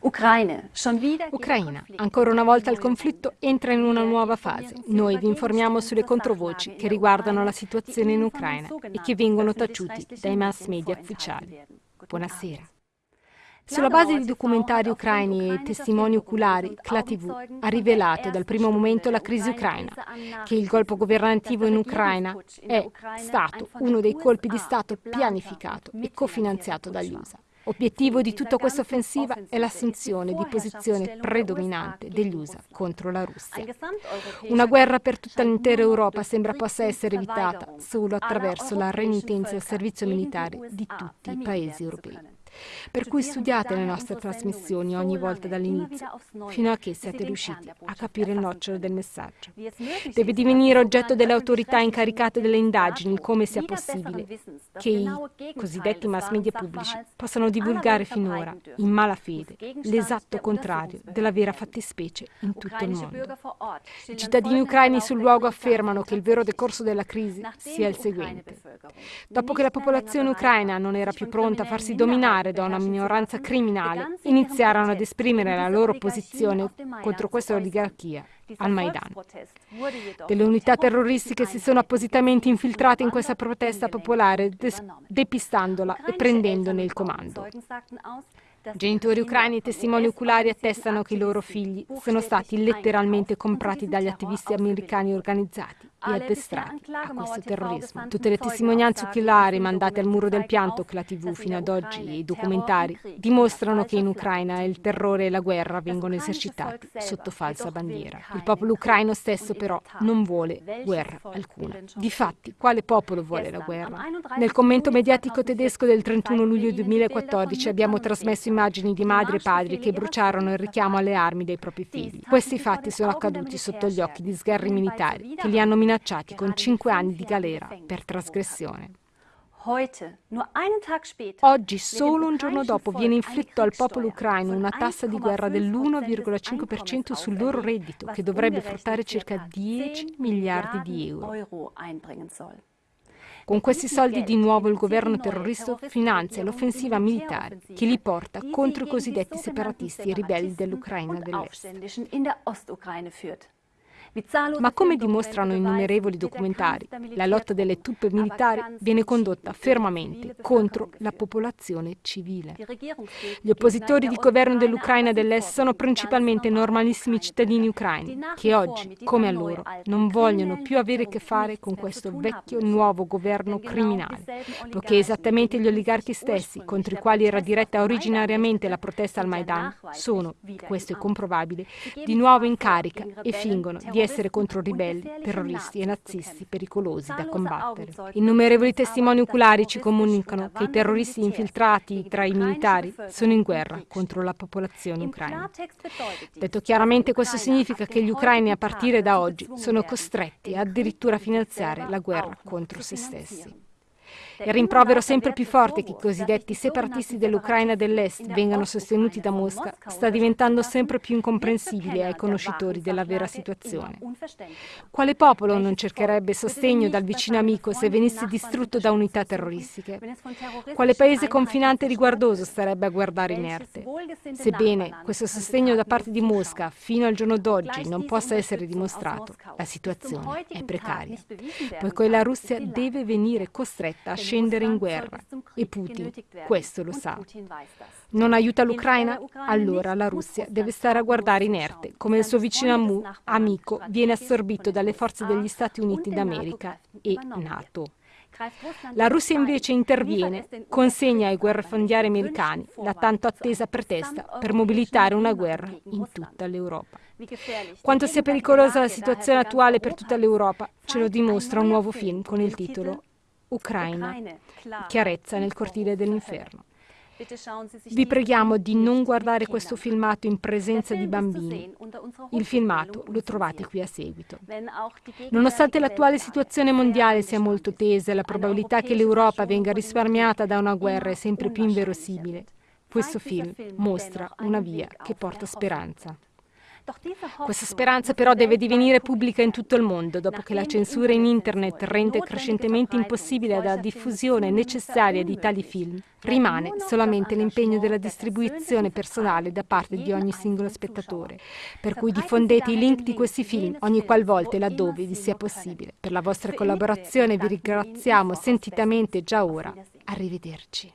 Ucraina, ancora una volta il conflitto entra in una nuova fase. Noi vi informiamo sulle controvoci che riguardano la situazione in Ucraina e che vengono taciuti dai mass media ufficiali. Buonasera. Sulla base di documentari ucraini e testimoni oculari, CLA TV ha rivelato dal primo momento la crisi ucraina, che il colpo governativo in Ucraina è stato uno dei colpi di Stato pianificato e cofinanziato dagli USA. Obiettivo di tutta questa offensiva è l'assunzione di posizione predominante degli USA contro la Russia. Una guerra per tutta l'intera Europa sembra possa essere evitata solo attraverso la renitenza al servizio militare di tutti i paesi europei. Per cui studiate le nostre trasmissioni ogni volta dall'inizio, fino a che siete riusciti a capire il nocciolo del messaggio. Deve divenire oggetto delle autorità incaricate delle indagini come sia possibile. che i cosiddetti mass media pubblici possano divulgare finora, in malafede, l'esatto contrario della vera fattispecie in tutto il mondo. I cittadini ucraini sul luogo affermano che il vero decorso della crisi sia il seguente. Dopo che la popolazione ucraina non era più pronta a farsi dominare da una minoranza criminale, iniziarono ad esprimere la loro posizione contro questa oligarchia al Maidan. Delle unità terroristiche si sono appositamente infiltrate in questa protesta popolare, depistandola e prendendone il comando. Genitori ucraini e testimoni oculari attestano che i loro figli sono stati letteralmente comprati dagli attivisti americani organizzati e addestrati a questo terrorismo. Tutte le testimonianze oculari mandate al muro del pianto che la TV fino ad oggi e i documentari dimostrano che in Ucraina il terrore e la guerra vengono esercitati sotto falsa bandiera. Il popolo ucraino stesso però non vuole guerra alcuna. Difatti, quale popolo vuole la guerra? Nel commento mediatico tedesco del 31 luglio 2014 abbiamo trasmesso immagini di madri e padri che bruciarono il richiamo alle armi dei propri figli. Questi fatti sono accaduti sotto gli occhi di sgherri militari che li hanno minacciati minacciati con cinque anni di galera per trasgressione. Oggi, solo un giorno dopo, viene inflitto al popolo ucraino una tassa di guerra dell'1,5% sul loro reddito, che dovrebbe fruttare circa 10 miliardi di euro. Con questi soldi di nuovo il governo terrorista finanzia l'offensiva militare che li porta contro i cosiddetti separatisti e ribelli dell'Ucraina dell'Est. Ma come dimostrano innumerevoli documentari, la lotta delle truppe militari viene condotta fermamente contro la popolazione civile. Gli oppositori di governo dell'Ucraina dell'Est sono principalmente normalissimi cittadini ucraini che oggi, come allora, non vogliono più avere a che fare con questo vecchio nuovo governo criminale, poiché esattamente gli oligarchi stessi contro i quali era diretta originariamente la protesta al Maidan sono, questo è comprovabile, di nuovo in carica e fingono di essere essere contro ribelli, terroristi e nazisti pericolosi da combattere. Innumerevoli testimoni oculari ci comunicano che i terroristi infiltrati tra i militari sono in guerra contro la popolazione ucraina. Detto chiaramente, questo significa che gli ucraini a partire da oggi sono costretti addirittura a finanziare la guerra contro se stessi. Il rimprovero sempre più forte che i cosiddetti separatisti dell'Ucraina dell'Est vengano sostenuti da Mosca sta diventando sempre più incomprensibile ai conoscitori della vera situazione. Quale popolo non cercherebbe sostegno dal vicino amico se venisse distrutto da unità terroristiche? Quale paese confinante e riguardoso starebbe a guardare inerte? Sebbene questo sostegno da parte di Mosca fino al giorno d'oggi non possa essere dimostrato, la situazione è precaria, poiché la Russia deve venire costretta a scendere in guerra e Putin questo lo sa. Non aiuta l'Ucraina? Allora la Russia deve stare a guardare inerte come il suo vicino amico viene assorbito dalle forze degli Stati Uniti d'America e NATO. La Russia invece interviene, consegna ai guerrafondiari americani la tanto attesa pretesta per mobilitare una guerra in tutta l'Europa. Quanto sia pericolosa la situazione attuale per tutta l'Europa ce lo dimostra un nuovo film con il titolo Ucraina, chiarezza nel cortile dell'inferno. Vi preghiamo di non guardare questo filmato in presenza di bambini. Il filmato lo trovate qui a seguito. Nonostante l'attuale situazione mondiale sia molto tesa e la probabilità che l'Europa venga risparmiata da una guerra è sempre più inverosimile, questo film mostra una via che porta speranza. Questa speranza però deve divenire pubblica in tutto il mondo, dopo che la censura in internet rende crescentemente impossibile la diffusione necessaria di tali film. Rimane solamente l'impegno della distribuzione personale da parte di ogni singolo spettatore, per cui diffondete i link di questi film ogni qualvolta e laddove vi sia possibile. Per la vostra collaborazione vi ringraziamo sentitamente già ora. Arrivederci.